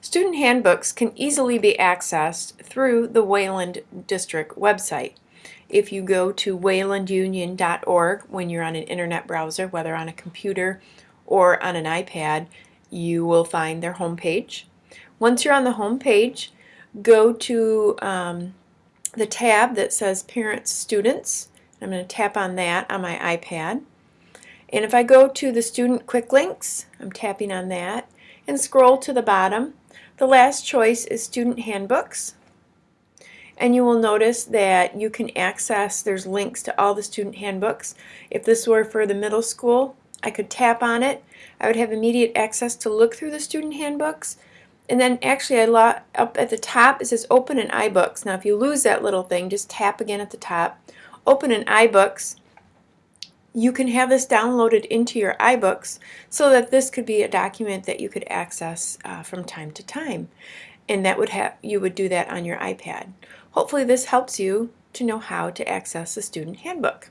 Student handbooks can easily be accessed through the Wayland District website. If you go to waylandunion.org when you're on an internet browser, whether on a computer or on an iPad, you will find their homepage. Once you're on the homepage, go to um, the tab that says Parents Students. I'm going to tap on that on my iPad. And if I go to the Student Quick Links, I'm tapping on that, and scroll to the bottom, the last choice is Student Handbooks. And you will notice that you can access, there's links to all the student handbooks. If this were for the middle school, I could tap on it. I would have immediate access to look through the student handbooks. And then actually I up at the top it says open in iBooks. Now if you lose that little thing, just tap again at the top. Open in iBooks you can have this downloaded into your iBooks so that this could be a document that you could access uh, from time to time. And that would have you would do that on your iPad. Hopefully this helps you to know how to access the student handbook.